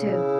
too.